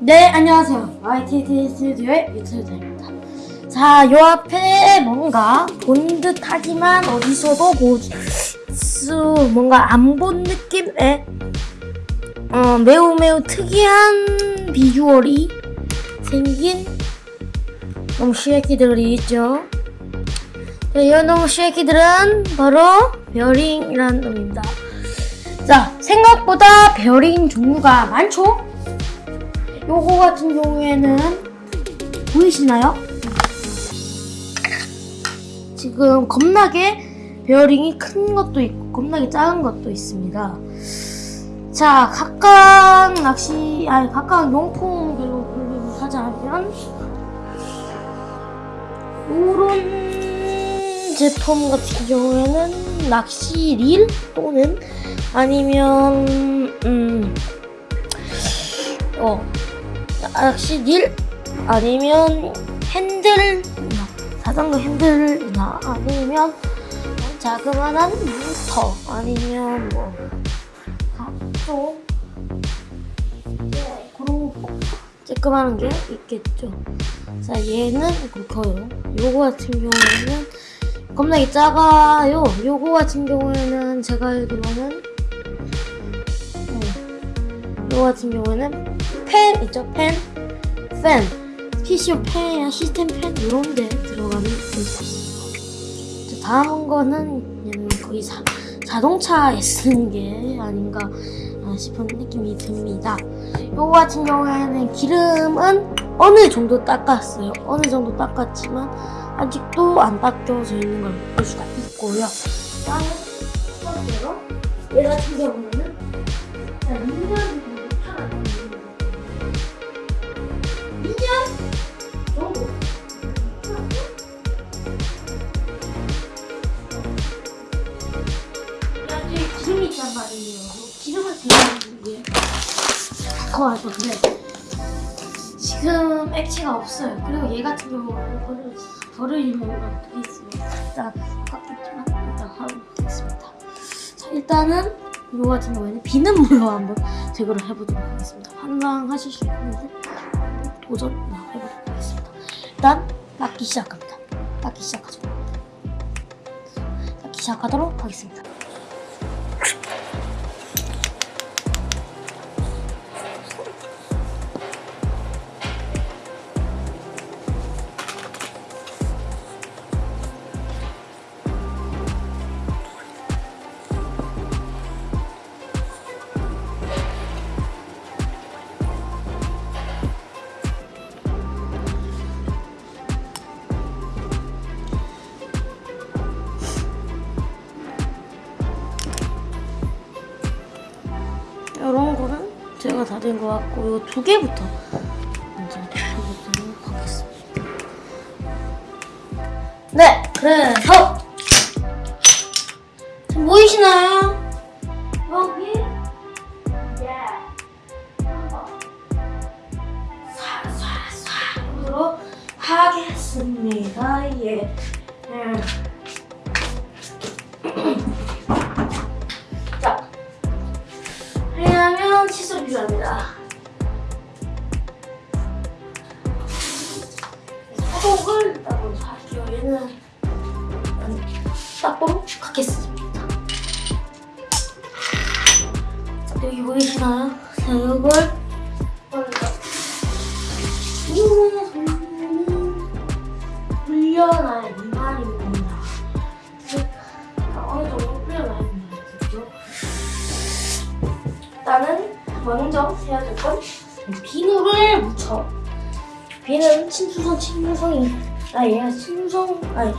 네, 안녕하세요. YTT 스튜디오의 유튜브입니다. 자, 요 앞에 뭔가 본 듯하지만 어디서도 볼수 뭔가 안 본 느낌의 어, 매우 매우 특이한 비주얼이 생긴 놈의 쉐키들이 있죠. 네, 이 놈의 쉐키들은 바로 베어링이라는 놈입니다. 자, 생각보다 베어링 종류가 많죠? 요거 같은 경우에는 보이시나요? 지금 겁나게 베어링이 큰 것도 있고 겁나게 작은 것도 있습니다. 자, 각각 낚시, 아니 각각 용품별로 분류를 하자면 이런 제품 같은 경우에는 낚시 릴 또는 아니면 음, 어 낚시 릴 아니면 핸들 자전거 핸들이나 아니면 자그마한 모터 아니면 뭐 각종 네, 그런 쬐끄만한 게 있겠죠. 자 얘는 그거요. 요거 같은 경우에는 겁나게 작아요. 요거 같은 경우에는 제가 알기로는 네. 요거 같은 경우에는 펜 있죠 펜, 팬, PCO 펜이나 시스템 펜 이런 데 들어가는. 자, 다음 거는 얘는 거의 자, 자동차에 쓰는 게 아닌가 싶은 느낌이 듭니다. 요거 같은 경우에는 기름은 어느 정도 닦았어요. 어느 정도 닦았지만 아직도 안 닦여져 있는 걸 볼 수가 있고요. 다음은 첫 번째로 얘 같은 경우는 2년 기름을 들어가는 게 더할 건데 지금 액체가 없어요. 그리고 얘 같은 경우는 버릴, 버리면 되겠습니다. 일단 깎겠지만 일단 하고 있겠습니다. 자 일단은 이거 같은 경우에는 비는 물로 한번 제거를 해보도록 하겠습니다. 환상하실 수 있는데 도전 해보도록 하겠습니다. 일단 닦기 시작합니다. 닦기 시작하죠. 닦기 시작하도록 하겠습니다. 다 된 것 같고 이 두 개부터 먼저 해보도록 하겠습니다. 네, 그래서 보이시나요? 여기 예. 하겠습니다. 예. 예. 하려면 칫솔 필요합니다. 소독을 일단 먼저 할게요. 얘는 닦도록 하겠습니다. 자, 여기 보이시나요? 자, 이걸 불려놔야 비는 친수성 친수성이 아 얘가 친수성 아니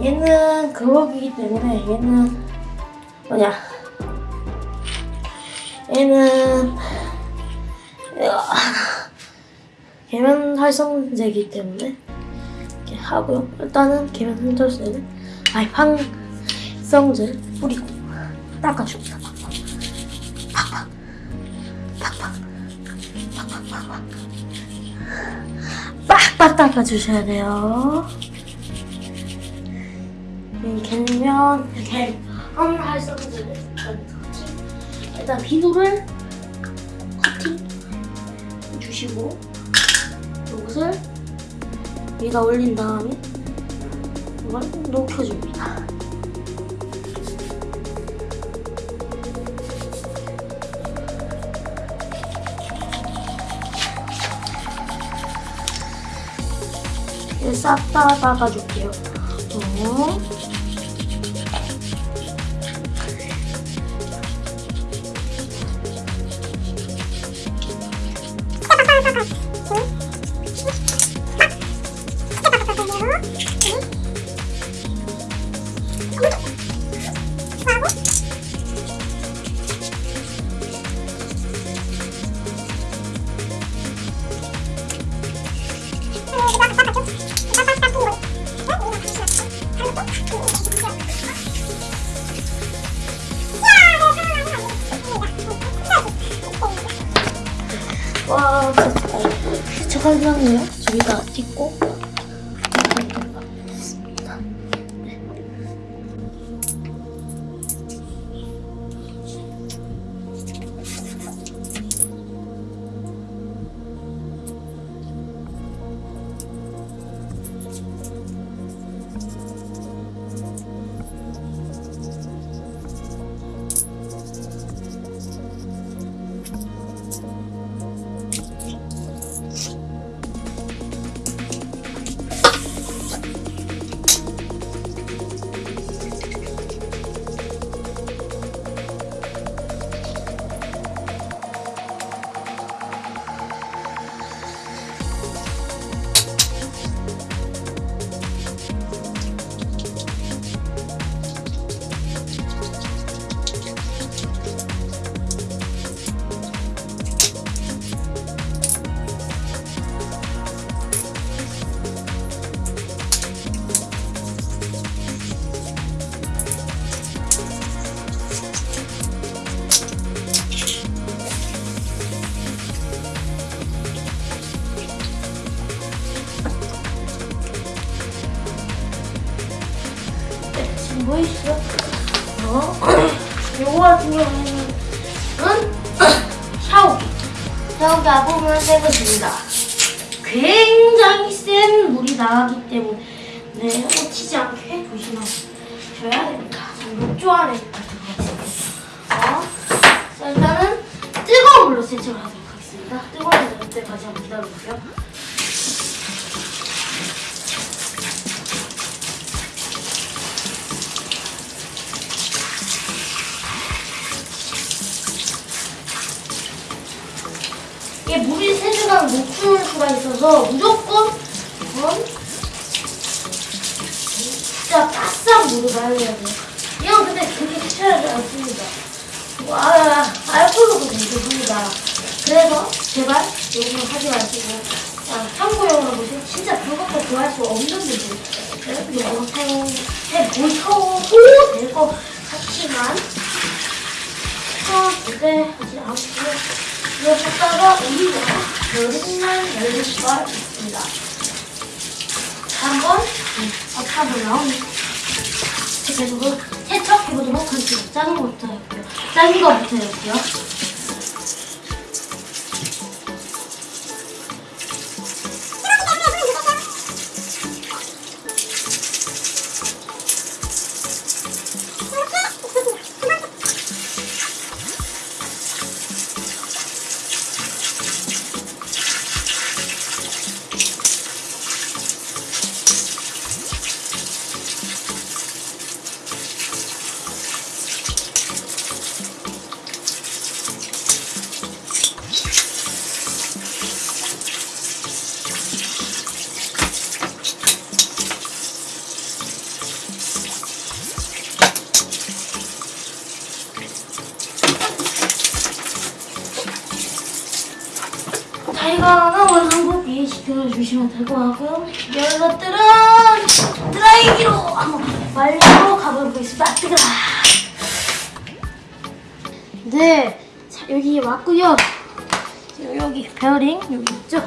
얘는 그거기 때문에 얘는 뭐냐 얘는 계면 활성제이기 때문에 이렇게 하고요. 일단은 계면 활성제는 아니 황성제 뿌리고 닦아줍니다. 닦아주셔야 돼요 갱면 갱한 활성제를 일단 비누를 커팅 주시고 이것을 위에다 올린 다음에 이걸 녹여줍니다. 싹다 닦아줄게요. 어. 네, 지금 보이시죠? 어? 요거 같은 경우에는 샤워기. 샤워기 앞부분을 떼거습니다 굉장히 센 물이 나가기 때문에 네, 꽂히지 않게 조심하셔야 됩니다. 욕조 안에. 어? 자, 일단은 뜨거운 물로 세척을 하도록 하겠습니다. 뜨거운 물로 때까지 한번 기다려보세요. 이게 물이 못 푸는 수가 있어서 무조건 이건 진짜 바싹 물을 말려야 돼요. 이건 근데 그렇게 귀찮지 않습니다. 와, 알코올로도 괜찮습니다. 그래서 제발 이거 하지 마시고 아, 참고용으로 보시면 진짜 그것도 구할 수 없는 분들 이거 사용해 보셔도 될 것 같지만 어, 기대 하지 않고 이거 샀다가 우리가 여름날 열릴 수가 있습니다. 한번 나오면 계속 세척해보도록 하겠습니다. 작은 것부터 해볼게요. 작은 거부터 해볼게요. 같고요. 이런 것들은 드라이기로 한번 말리고 가보겠습니다. 뜨거라. 네, 자 여기 왔고요. 여기 베어링 여기 있죠.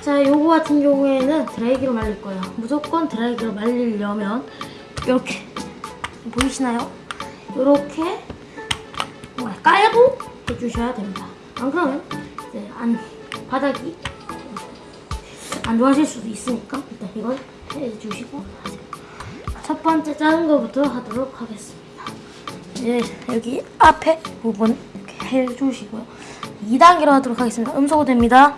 자, 요거 같은 경우에는 드라이기로 말릴 거예요. 무조건 드라이기로 말리려면 이렇게 보이시나요? 이렇게 깔고 해주셔야 됩니다. 안 그러면 안 바닥이 안 좋아하실 수도 있으니까 일단 이건 해주시고. 첫 번째 작은 거부터 하도록 하겠습니다. 예, 여기 앞에 부분 이렇게 해주시고요. 2단계로 하도록 하겠습니다. 음소거 됩니다.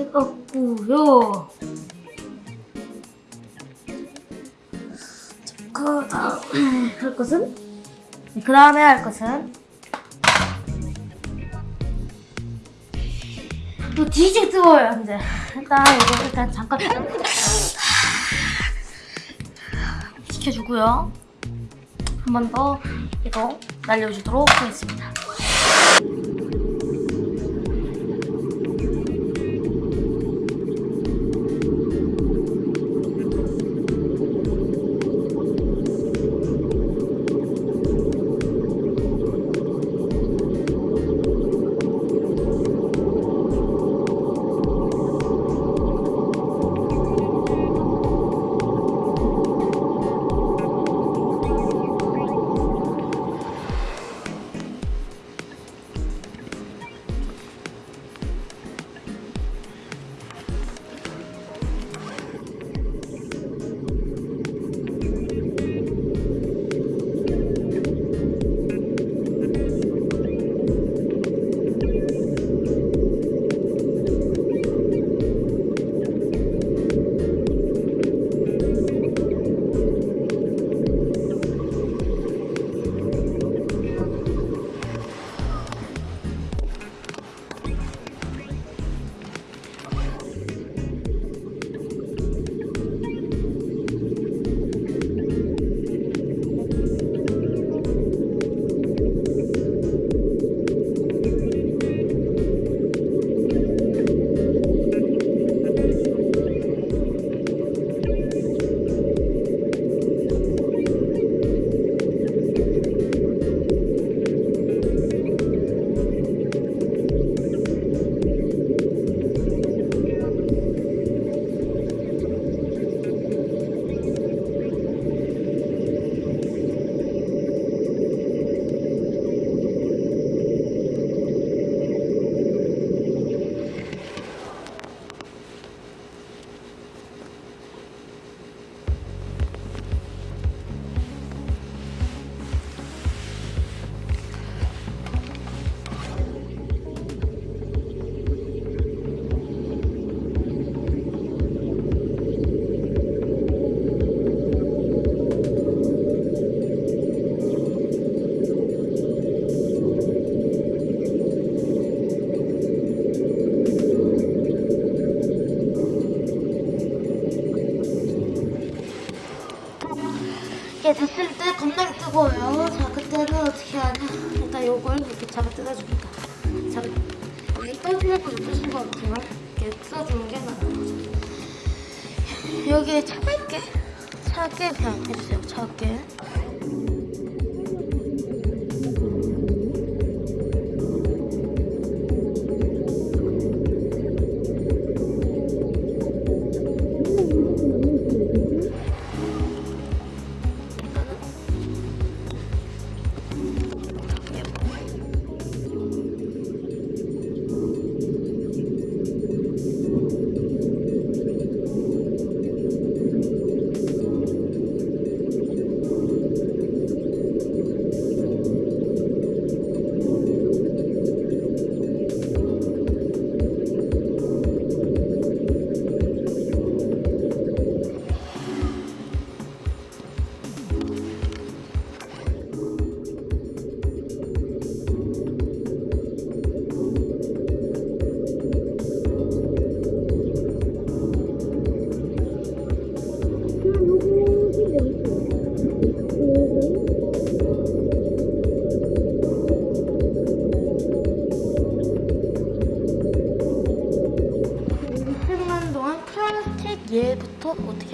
해갖고요. 그 다음에 할 것은 그 다음에 할 것은 또 뒤지게 뜨거워요 이제 일단 이거 일단 잠깐 시켜주고요 한 번 더 이거 날려주도록 하겠습니다.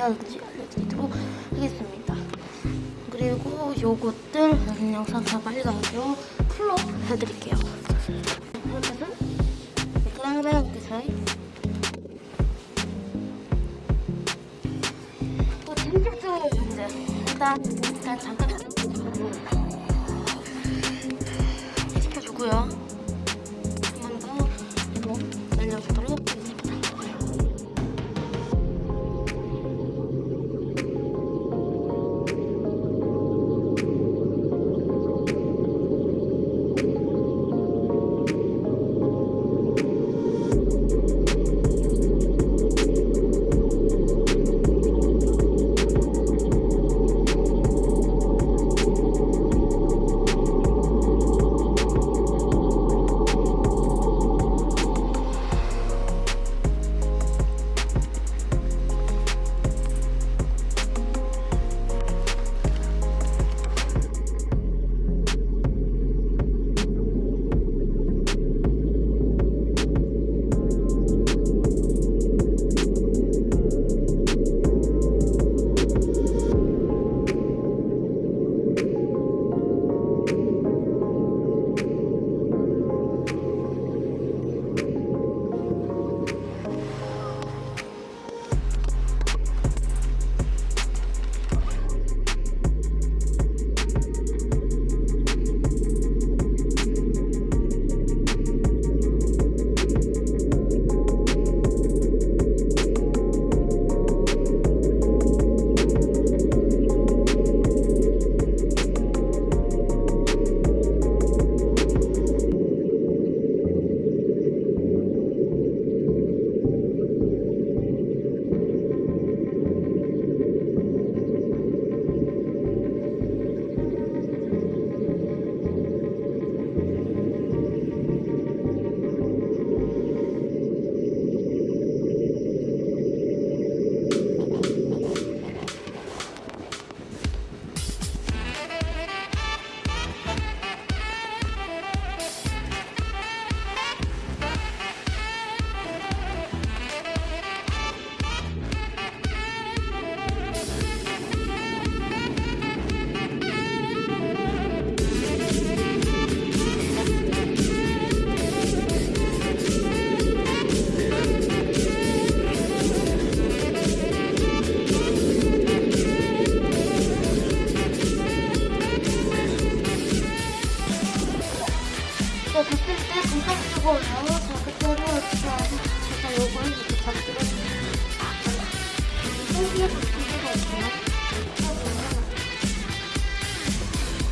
하는지 알려드리도록 하겠습니다. 그리고 요것들 영상 다 빨간색으로 풀로 해드릴게요.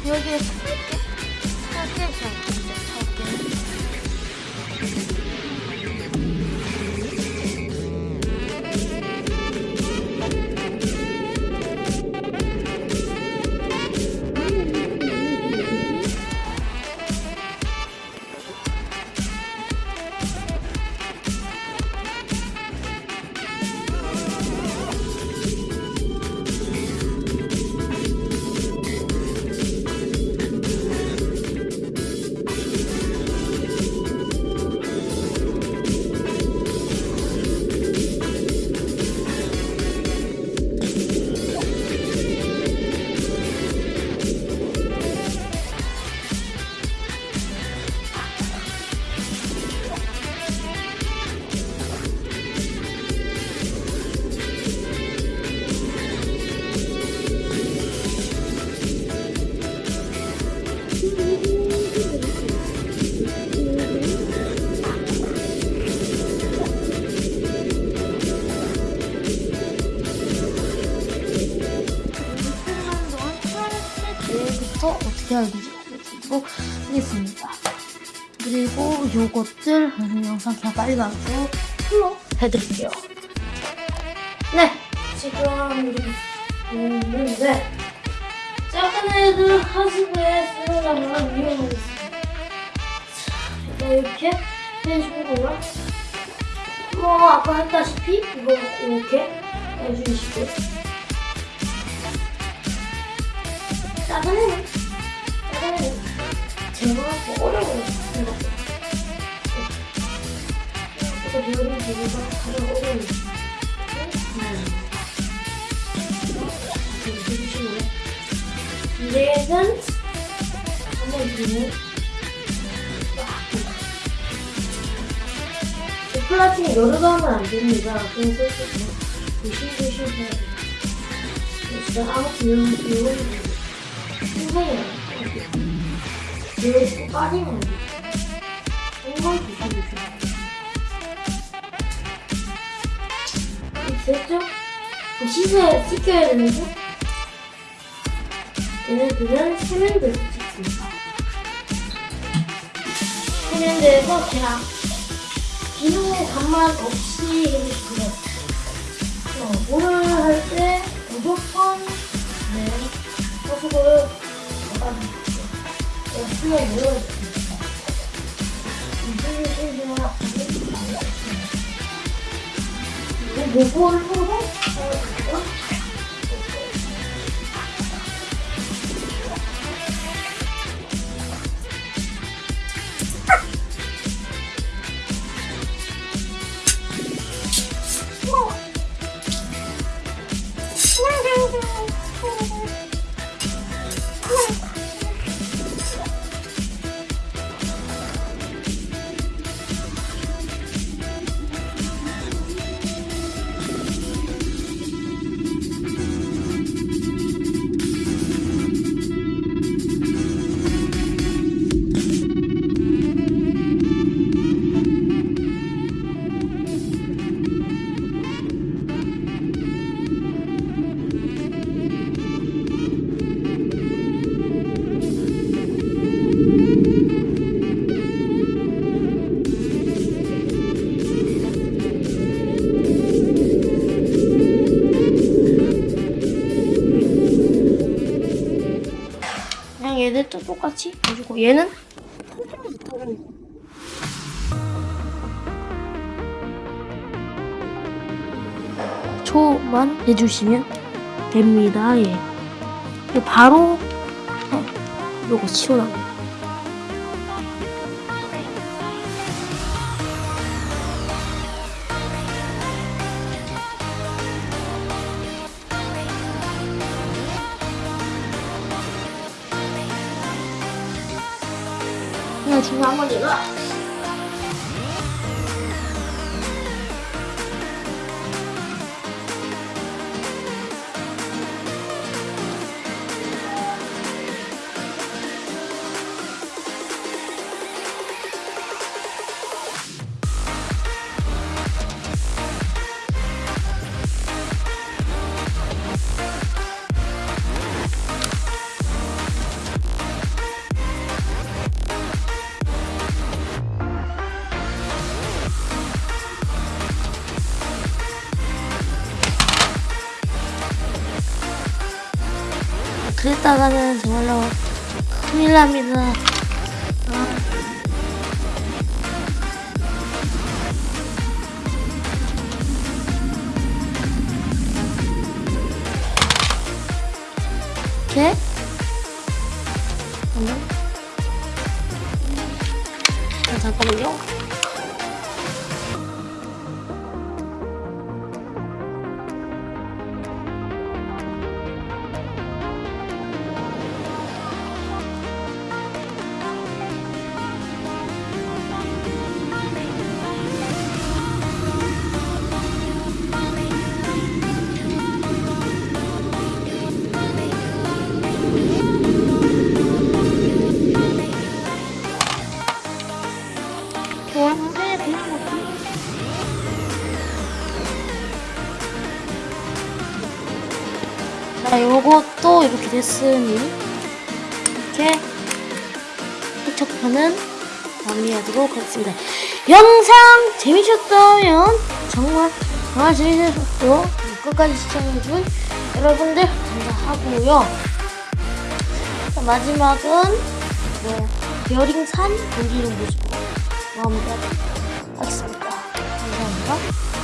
여기에 살게, 살게, 살게, 그리고 요것들 영상 그냥 빨리 가서 풀로 해드릴게요. 네, 지금 있는데 작은 애들 하수구에 쓰려면 위험하겠습니다. 자, 이렇게 해주는 거고요. 뭐 아까 했다시피 이거 이렇게 해주시고 작은 애는 작은 애는 제가 어려워요 저 배우는 재미가 가장 어려운 얘는 한번 보고 플라팅이 여러 번 하면 안 됩니다. 그래서 조심조심 해야 돼요. 진짜 아무튼 이런, 이런, 생각이 나요. 이거 빠지면 안 돼요. 정말 조심조심 해야 돼요. 됐죠? 씻어야, 씻겨야 되는데 얘네들은 세면대에서 씻습니다. 세면대에서 그냥 비누 간만 없이 해주시고요. 어, 물을 할 때 무조건 네 소속을 닫아주십시오 제가 수면 내려주십니다. 이중에 신중한 요거를 보 그냥 얘들도 똑같이 해주고 얘는 초만 해주시면 됩니다. 예. 바로 네, 요거 치워나고 그랬다가는 정말로 큰일 납니다. 됐으니 이렇게 세척하는 마무리하도록 하겠습니다. 영상 재미셨다면 정말 정말 재미있었고 끝까지 시청해준 여러분들 감사하고요. 자, 마지막은 네, 베어링산 돌리는 모습으로 마무리하도록 하겠습니다. 감사합니다.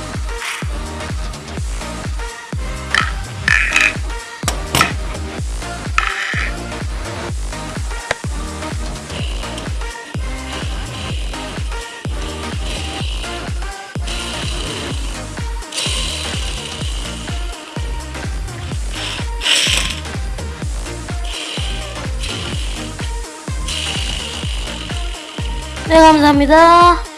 감사합니다